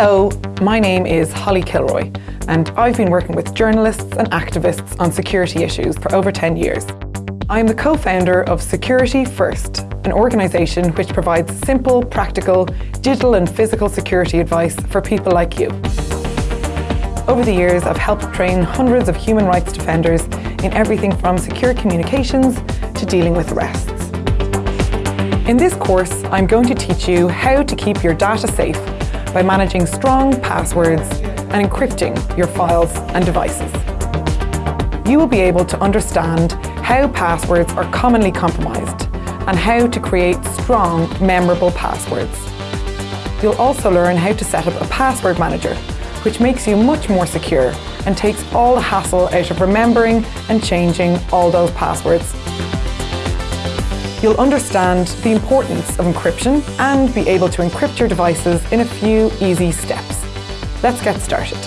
Hello, my name is Holly Kilroy and I've been working with journalists and activists on security issues for over 10 years. I'm the co-founder of Security First, an organisation which provides simple, practical, digital and physical security advice for people like you. Over the years, I've helped train hundreds of human rights defenders in everything from secure communications to dealing with arrests. In this course, I'm going to teach you how to keep your data safe by managing strong passwords and encrypting your files and devices. You will be able to understand how passwords are commonly compromised and how to create strong, memorable passwords. You'll also learn how to set up a password manager, which makes you much more secure and takes all the hassle out of remembering and changing all those passwords. You'll understand the importance of encryption and be able to encrypt your devices in a few easy steps. Let's get started.